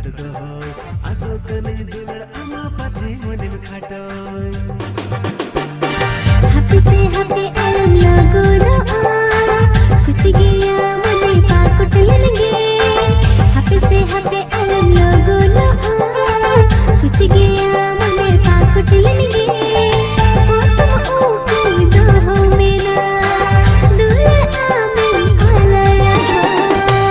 चेंगा कटको आसो कने दुलड़ अमा पछि मुनिम खाटो